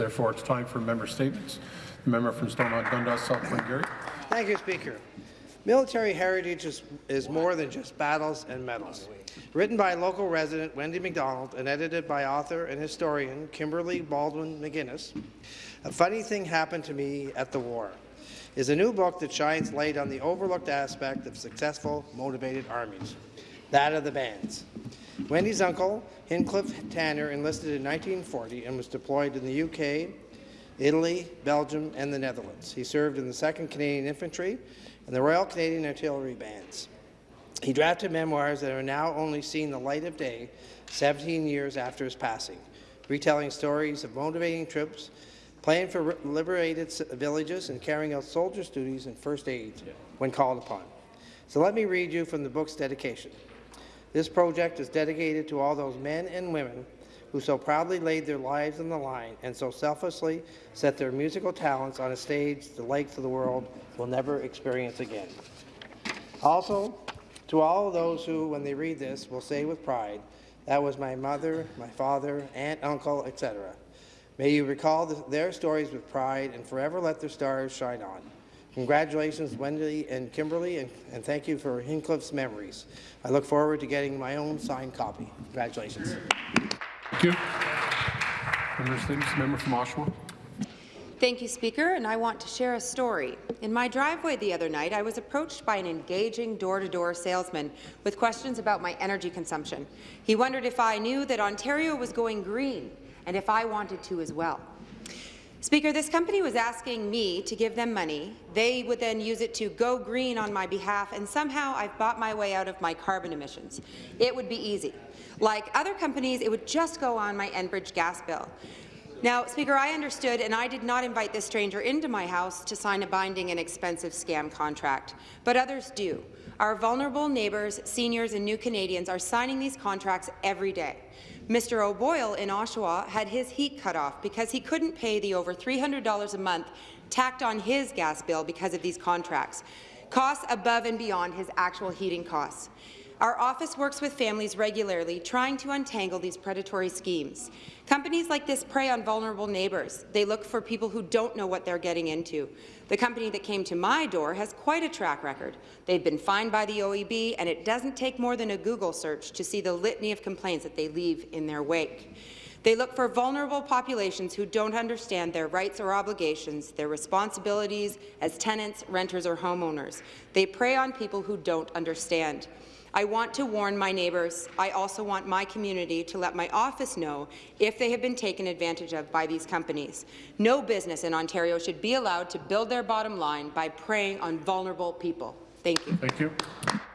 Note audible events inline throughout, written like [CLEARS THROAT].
Therefore, it's time for member statements. The member from Stormont Dundas, South Glengarry. Thank you, Speaker. Military heritage is, is more than just battles and medals. Written by local resident Wendy McDonald and edited by author and historian Kimberly Baldwin McGuinness, A Funny Thing Happened to Me at the War is a new book that shines light on the overlooked aspect of successful, motivated armies, that of the bands. Wendy's uncle, Hincliffe Tanner, enlisted in 1940 and was deployed in the UK, Italy, Belgium, and the Netherlands. He served in the 2nd Canadian Infantry and the Royal Canadian Artillery Bands. He drafted memoirs that are now only seen the light of day 17 years after his passing, retelling stories of motivating troops, playing for liberated villages, and carrying out soldiers' duties and first aid when called upon. So let me read you from the book's dedication. This project is dedicated to all those men and women who so proudly laid their lives on the line and so selflessly set their musical talents on a stage the likes of the world will never experience again. Also, to all of those who, when they read this, will say with pride, that was my mother, my father, aunt, uncle, etc. May you recall the, their stories with pride and forever let their stars shine on. Congratulations, Wendy and Kimberly, and, and thank you for Hincliffe's memories. I look forward to getting my own signed copy. Congratulations. Thank you. Member statements. Member from Oshawa. Thank you, Speaker, and I want to share a story. In my driveway the other night, I was approached by an engaging door-to-door -door salesman with questions about my energy consumption. He wondered if I knew that Ontario was going green and if I wanted to as well. Speaker, this company was asking me to give them money. They would then use it to go green on my behalf, and somehow I've bought my way out of my carbon emissions. It would be easy. Like other companies, it would just go on my Enbridge gas bill. Now, Speaker, I understood, and I did not invite this stranger into my house to sign a binding and expensive scam contract, but others do. Our vulnerable neighbours, seniors and new Canadians are signing these contracts every day. Mr. O'Boyle in Oshawa had his heat cut off because he couldn't pay the over $300 a month tacked on his gas bill because of these contracts, costs above and beyond his actual heating costs. Our office works with families regularly, trying to untangle these predatory schemes. Companies like this prey on vulnerable neighbours. They look for people who don't know what they're getting into. The company that came to my door has quite a track record. They've been fined by the OEB, and it doesn't take more than a Google search to see the litany of complaints that they leave in their wake. They look for vulnerable populations who don't understand their rights or obligations, their responsibilities as tenants, renters or homeowners. They prey on people who don't understand. I want to warn my neighbours. I also want my community to let my office know if they have been taken advantage of by these companies. No business in Ontario should be allowed to build their bottom line by preying on vulnerable people. Thank you. Thank you.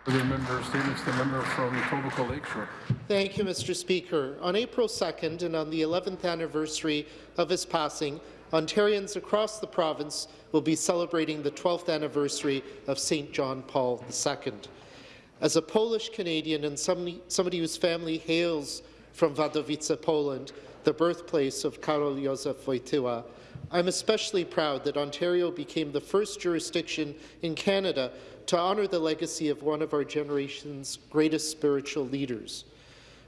The member statements, the member from Etobicoke Lakeshore. Thank you, Mr. Speaker. On April 2nd and on the 11th anniversary of his passing, Ontarians across the province will be celebrating the 12th anniversary of St. John Paul II. As a Polish Canadian and somebody, somebody whose family hails from Wadowice, Poland, the birthplace of Karol Józef Wojtyła, I'm especially proud that Ontario became the first jurisdiction in Canada to honour the legacy of one of our generation's greatest spiritual leaders.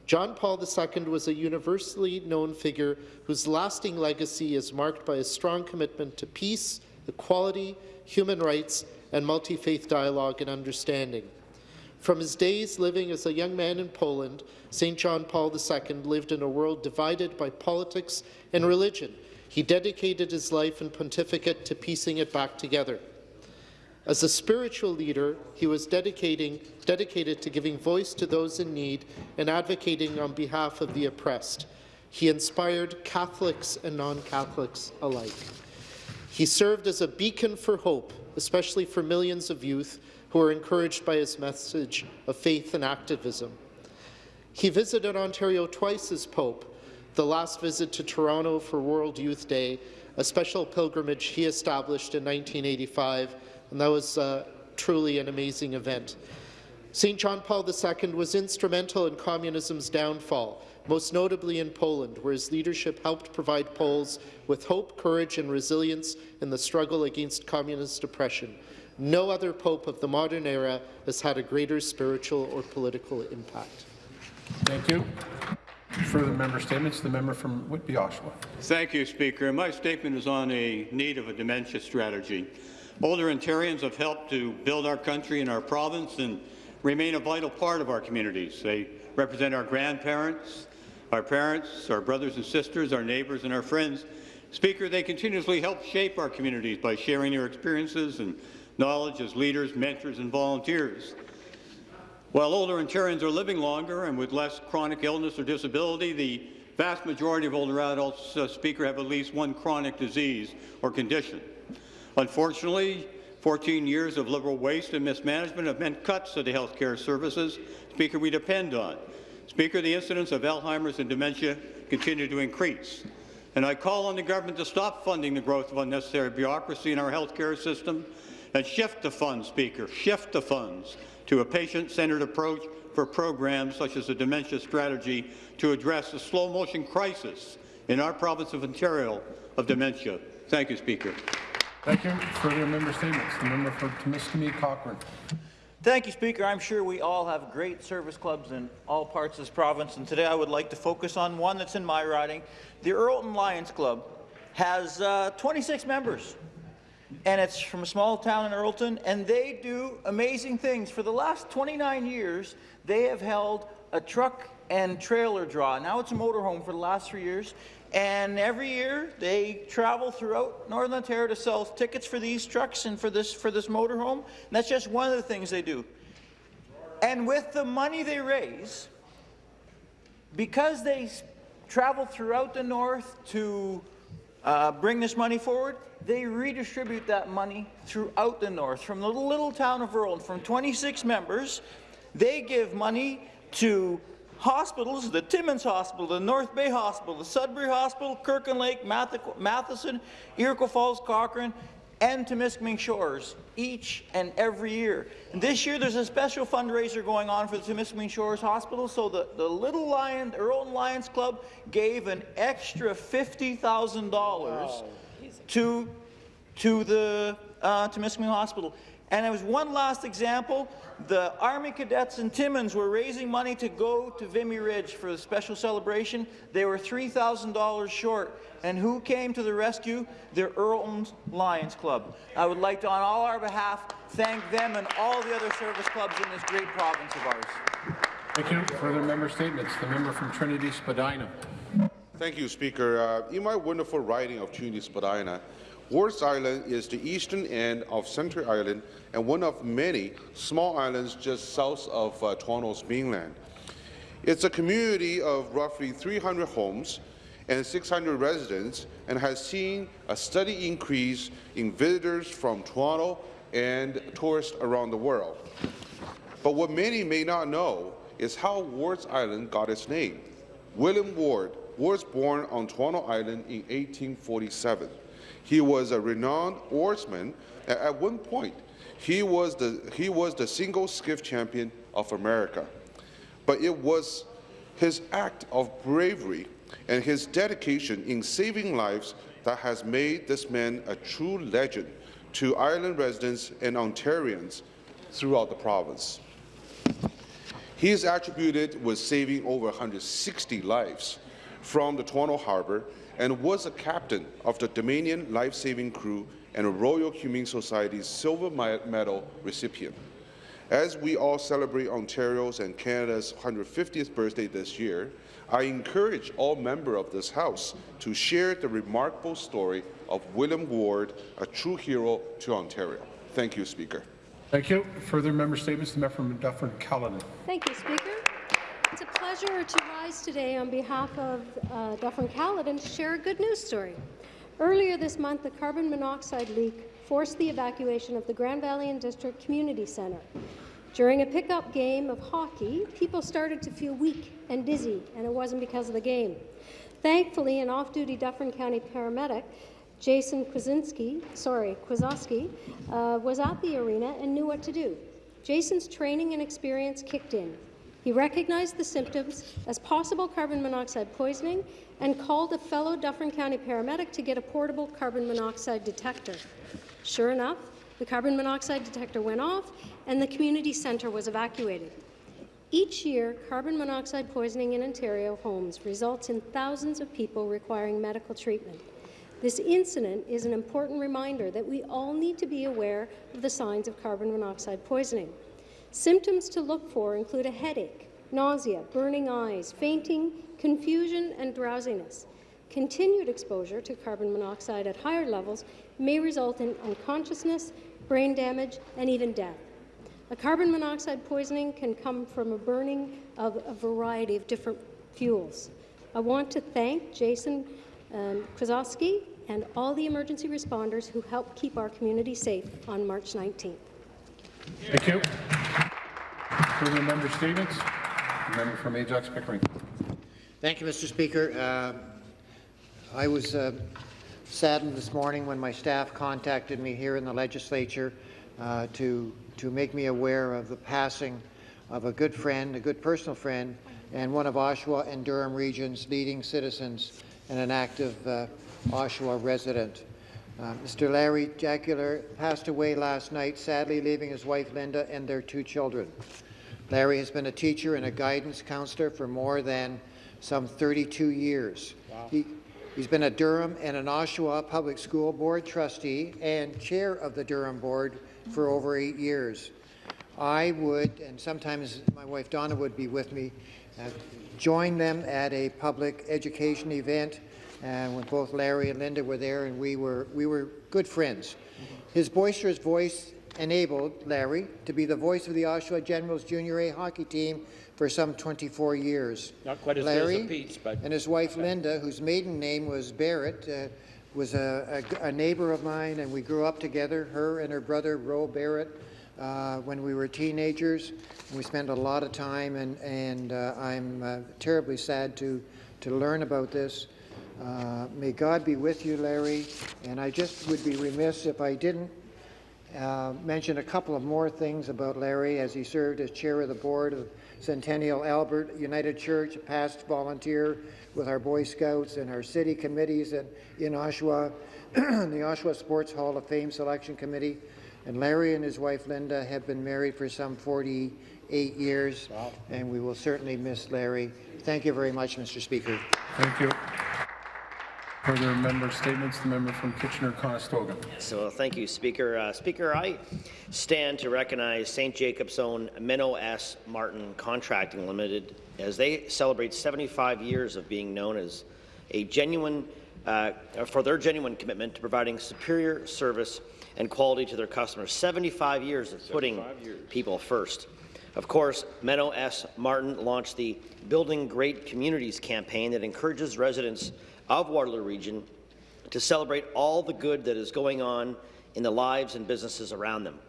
John Paul II was a universally known figure whose lasting legacy is marked by a strong commitment to peace, equality, human rights, and multi-faith dialogue and understanding. From his days living as a young man in Poland, St. John Paul II lived in a world divided by politics and religion. He dedicated his life and pontificate to piecing it back together. As a spiritual leader, he was dedicated to giving voice to those in need and advocating on behalf of the oppressed. He inspired Catholics and non-Catholics alike. He served as a beacon for hope, especially for millions of youth who were encouraged by his message of faith and activism. He visited Ontario twice as Pope, the last visit to Toronto for World Youth Day, a special pilgrimage he established in 1985, and that was uh, truly an amazing event. St. John Paul II was instrumental in communism's downfall, most notably in Poland, where his leadership helped provide Poles with hope, courage and resilience in the struggle against communist oppression. No other pope of the modern era has had a greater spiritual or political impact. Thank you. Further member statements, the member from Whitby, Oshawa. Thank you, Speaker. My statement is on a need of a dementia strategy. Older Ontarians have helped to build our country and our province and remain a vital part of our communities. They represent our grandparents, our parents, our brothers and sisters, our neighbours and our friends. Speaker, they continuously help shape our communities by sharing their experiences and knowledge as leaders, mentors and volunteers. While older Ontarians are living longer and with less chronic illness or disability, the vast majority of older adults, uh, Speaker, have at least one chronic disease or condition. Unfortunately, 14 years of liberal waste and mismanagement have meant cuts to the health care services, Speaker, we depend on. Speaker, the incidence of Alzheimer's and dementia continue to increase. And I call on the government to stop funding the growth of unnecessary bureaucracy in our health care system and shift the funds, Speaker, shift the funds to a patient-centered approach for programs such as the dementia strategy to address the slow-motion crisis in our province of Ontario of dementia. Thank you, Speaker. Thank you. Further member statements, the member for Timiskaming Cochrane. Thank you, Speaker. I'm sure we all have great service clubs in all parts of this province, and today I would like to focus on one that's in my riding. The Earlton Lions Club has uh, 26 members, and it's from a small town in Earlton, and they do amazing things. For the last 29 years, they have held a truck and trailer draw. Now it's a motorhome for the last three years, and every year they travel throughout Northern Ontario to sell tickets for these trucks and for this for this motorhome. And that's just one of the things they do. And with the money they raise, because they travel throughout the north to uh, bring this money forward, they redistribute that money throughout the north. From the little town of Earl, from 26 members, they give money to hospitals, the Timmins Hospital, the North Bay Hospital, the Sudbury Hospital, Kirkland Lake, Math- Matheson, Iroquois Falls, Cochrane, and to Temiskaming Shores each and every year. And this year there's a special fundraiser going on for the Temiskaming Shores Hospital, so the, the Little Lion, Earl Lions Club gave an extra $50,000 to, to the uh, Temiskaming Hospital. And there was one last example. The Army cadets in Timmins were raising money to go to Vimy Ridge for the special celebration. They were $3,000 short. And who came to the rescue? The Earlton Lions Club. I would like to, on all our behalf, thank them and all the other service clubs in this great province of ours. Thank you. Further member statements, the member from Trinity Spadina. Thank you, Speaker. Uh, in my wonderful riding of Trinity Spadina, Wards Island is the eastern end of Central Island and one of many small islands just south of uh, Toronto's mainland. It's a community of roughly 300 homes and 600 residents and has seen a steady increase in visitors from Toronto and tourists around the world. But what many may not know is how Wards Island got its name. William Ward was born on Toronto Island in 1847. He was a renowned oarsman. At one point, he was the, he was the single skiff champion of America. But it was his act of bravery and his dedication in saving lives that has made this man a true legend to island residents and Ontarians throughout the province. He is attributed with saving over 160 lives from the Toronto Harbour and was a captain of the Dominion Life-Saving Crew and a Royal Humane Society's Silver Medal recipient. As we all celebrate Ontario's and Canada's 150th birthday this year, I encourage all members of this House to share the remarkable story of William Ward, a true hero to Ontario. Thank you, Speaker. Thank you. Further member statements, the member from Dufferin Caledon. Thank you, Speaker. Pleasure to rise today on behalf of uh, Dufferin Caledon to share a good news story. Earlier this month, a carbon monoxide leak forced the evacuation of the Grand Valley and District Community Centre. During a pickup game of hockey, people started to feel weak and dizzy, and it wasn't because of the game. Thankfully, an off-duty Dufferin County paramedic, Jason Kwasinski, sorry, Kwasowski, uh, was at the arena and knew what to do. Jason's training and experience kicked in. He recognized the symptoms as possible carbon monoxide poisoning and called a fellow Dufferin County paramedic to get a portable carbon monoxide detector. Sure enough, the carbon monoxide detector went off and the community centre was evacuated. Each year, carbon monoxide poisoning in Ontario homes results in thousands of people requiring medical treatment. This incident is an important reminder that we all need to be aware of the signs of carbon monoxide poisoning. Symptoms to look for include a headache, nausea, burning eyes, fainting, confusion, and drowsiness. Continued exposure to carbon monoxide at higher levels may result in unconsciousness, brain damage, and even death. A carbon monoxide poisoning can come from a burning of a variety of different fuels. I want to thank Jason um, Krasowski and all the emergency responders who helped keep our community safe on March 19th. Thank you. Further member statements? Member from Ajax Pickering. Thank you, Mr. Speaker. Uh, I was uh, saddened this morning when my staff contacted me here in the legislature uh, to, to make me aware of the passing of a good friend, a good personal friend, and one of Oshawa and Durham Region's leading citizens and an active uh, Oshawa resident. Uh, Mr. Larry Jacular passed away last night, sadly leaving his wife Linda and their two children. Larry has been a teacher and a guidance counselor for more than some 32 years. He, he's been a Durham and an Oshawa Public School Board trustee and chair of the Durham Board for over eight years. I would, and sometimes my wife Donna would be with me, uh, join them at a public education event and when both Larry and Linda were there, and we were we were good friends. His boisterous voice enabled Larry to be the voice of the Oshawa Generals Junior A hockey team for some 24 years. Not quite as Larry as Pete's, but and his wife Linda, whose maiden name was Barrett, uh, was a, a, a neighbor of mine, and we grew up together. Her and her brother Ro Barrett. Uh, when we were teenagers, we spent a lot of time, and, and uh, I'm uh, terribly sad to, to learn about this. Uh, may God be with you, Larry. And I just would be remiss if I didn't uh, mention a couple of more things about Larry as he served as chair of the board of Centennial Albert United Church, a past volunteer with our Boy Scouts and our city committees and in Oshawa, [CLEARS THROAT] the Oshawa Sports Hall of Fame Selection Committee. And Larry and his wife Linda have been married for some 48 years, wow. and we will certainly miss Larry. Thank you very much, Mr. Speaker. Thank you. Further member statements, the member from Kitchener-Conestoga. So thank you, Speaker. Uh, Speaker, I stand to recognize St. Jacob's own Menno S. Martin Contracting Limited as they celebrate 75 years of being known as a genuine, uh, for their genuine commitment to providing superior service and quality to their customers. 75 years of putting years. people first. Of course, Menno S. Martin launched the Building Great Communities campaign that encourages residents of Waterloo Region to celebrate all the good that is going on in the lives and businesses around them.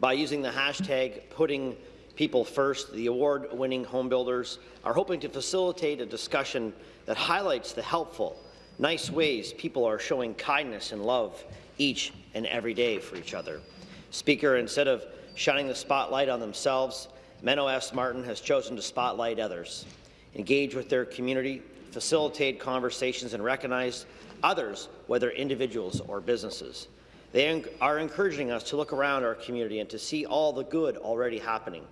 By using the hashtag putting people first, the award-winning home builders are hoping to facilitate a discussion that highlights the helpful, nice ways people are showing kindness and love each and every day for each other. Speaker, instead of shining the spotlight on themselves, Menno S. Martin has chosen to spotlight others, engage with their community, facilitate conversations and recognize others, whether individuals or businesses. They are encouraging us to look around our community and to see all the good already happening.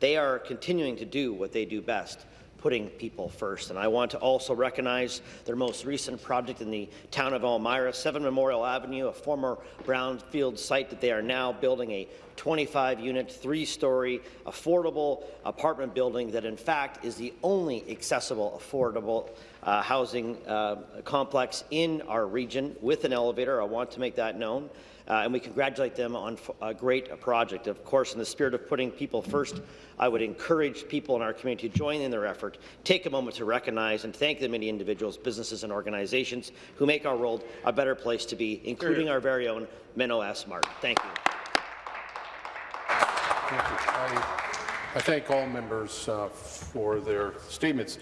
They are continuing to do what they do best, putting people first. And I want to also recognize their most recent project in the town of Elmira, 7 Memorial Avenue, a former brownfield site that they are now building a 25-unit, three-story, affordable apartment building that, in fact, is the only accessible, affordable uh, housing uh, complex in our region with an elevator. I want to make that known. Uh, and we congratulate them on a great project. Of course, in the spirit of putting people first, I would encourage people in our community to join in their effort, take a moment to recognize and thank the many individuals, businesses, and organizations who make our world a better place to be, including our very own Menno S. Martin. Thank you. Thank you. I, I thank all members uh, for their statements.